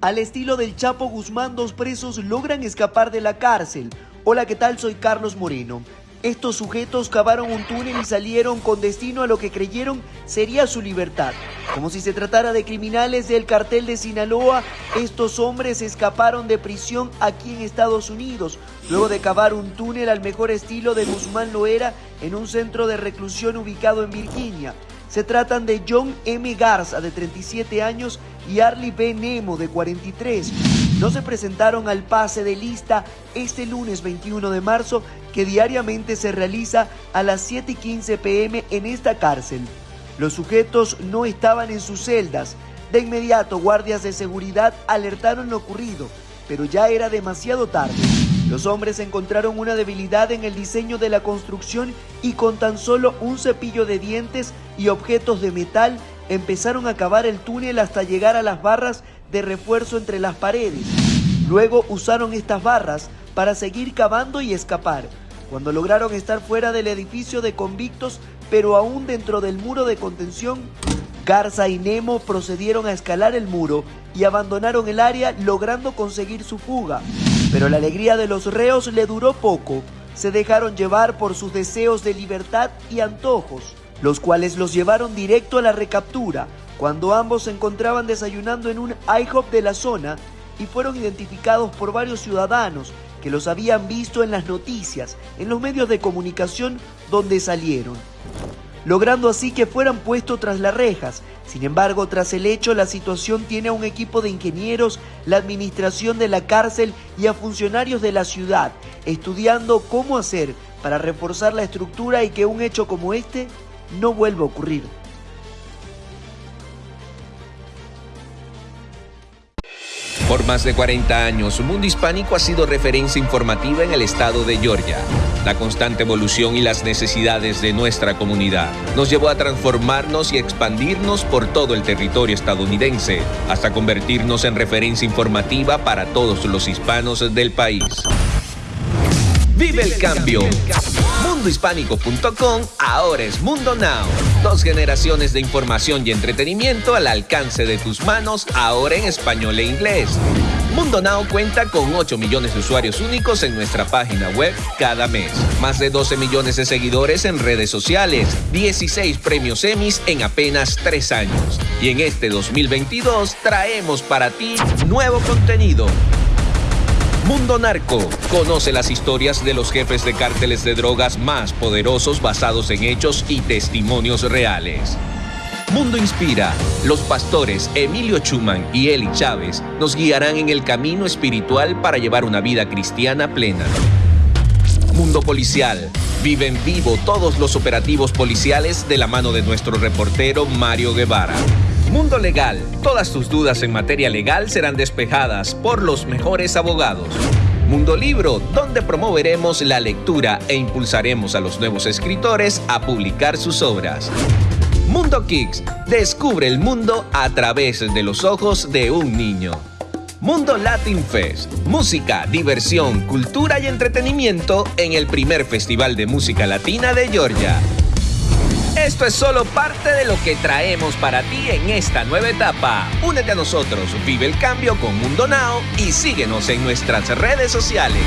Al estilo del Chapo Guzmán, dos presos logran escapar de la cárcel. Hola, ¿qué tal? Soy Carlos Moreno. Estos sujetos cavaron un túnel y salieron con destino a lo que creyeron sería su libertad. Como si se tratara de criminales del cartel de Sinaloa, estos hombres escaparon de prisión aquí en Estados Unidos, luego de cavar un túnel al mejor estilo de Guzmán Loera en un centro de reclusión ubicado en Virginia. Se tratan de John M. Garza, de 37 años, y Arlie B. Nemo, de 43 no se presentaron al pase de lista este lunes 21 de marzo que diariamente se realiza a las 7 y 15 pm en esta cárcel. Los sujetos no estaban en sus celdas. De inmediato, guardias de seguridad alertaron lo ocurrido, pero ya era demasiado tarde. Los hombres encontraron una debilidad en el diseño de la construcción y con tan solo un cepillo de dientes y objetos de metal empezaron a cavar el túnel hasta llegar a las barras de refuerzo entre las paredes. Luego usaron estas barras para seguir cavando y escapar. Cuando lograron estar fuera del edificio de convictos, pero aún dentro del muro de contención, Garza y Nemo procedieron a escalar el muro y abandonaron el área logrando conseguir su fuga. Pero la alegría de los reos le duró poco. Se dejaron llevar por sus deseos de libertad y antojos, los cuales los llevaron directo a la recaptura, cuando ambos se encontraban desayunando en un IHOP de la zona y fueron identificados por varios ciudadanos que los habían visto en las noticias, en los medios de comunicación donde salieron, logrando así que fueran puestos tras las rejas. Sin embargo, tras el hecho, la situación tiene a un equipo de ingenieros, la administración de la cárcel y a funcionarios de la ciudad, estudiando cómo hacer para reforzar la estructura y que un hecho como este no vuelva a ocurrir. Por más de 40 años, Mundo Hispánico ha sido referencia informativa en el estado de Georgia. La constante evolución y las necesidades de nuestra comunidad nos llevó a transformarnos y expandirnos por todo el territorio estadounidense, hasta convertirnos en referencia informativa para todos los hispanos del país. ¡Vive el cambio! mundohispánico.com ahora es Mundo Now. Dos generaciones de información y entretenimiento al alcance de tus manos, ahora en español e inglés. Mundo Now cuenta con 8 millones de usuarios únicos en nuestra página web cada mes, más de 12 millones de seguidores en redes sociales, 16 premios Emmys en apenas 3 años. Y en este 2022 traemos para ti nuevo contenido Mundo Narco. Conoce las historias de los jefes de cárteles de drogas más poderosos basados en hechos y testimonios reales. Mundo Inspira. Los pastores Emilio Chuman y Eli Chávez nos guiarán en el camino espiritual para llevar una vida cristiana plena. Mundo Policial. Vive en vivo todos los operativos policiales de la mano de nuestro reportero Mario Guevara. Mundo Legal. Todas tus dudas en materia legal serán despejadas por los mejores abogados. Mundo Libro, donde promoveremos la lectura e impulsaremos a los nuevos escritores a publicar sus obras. Mundo Kicks, descubre el mundo a través de los ojos de un niño. Mundo Latin Fest, música, diversión, cultura y entretenimiento en el primer Festival de Música Latina de Georgia. Esto es solo parte de lo que traemos para ti en esta nueva etapa. Únete a nosotros, vive el cambio con Mundo Now y síguenos en nuestras redes sociales.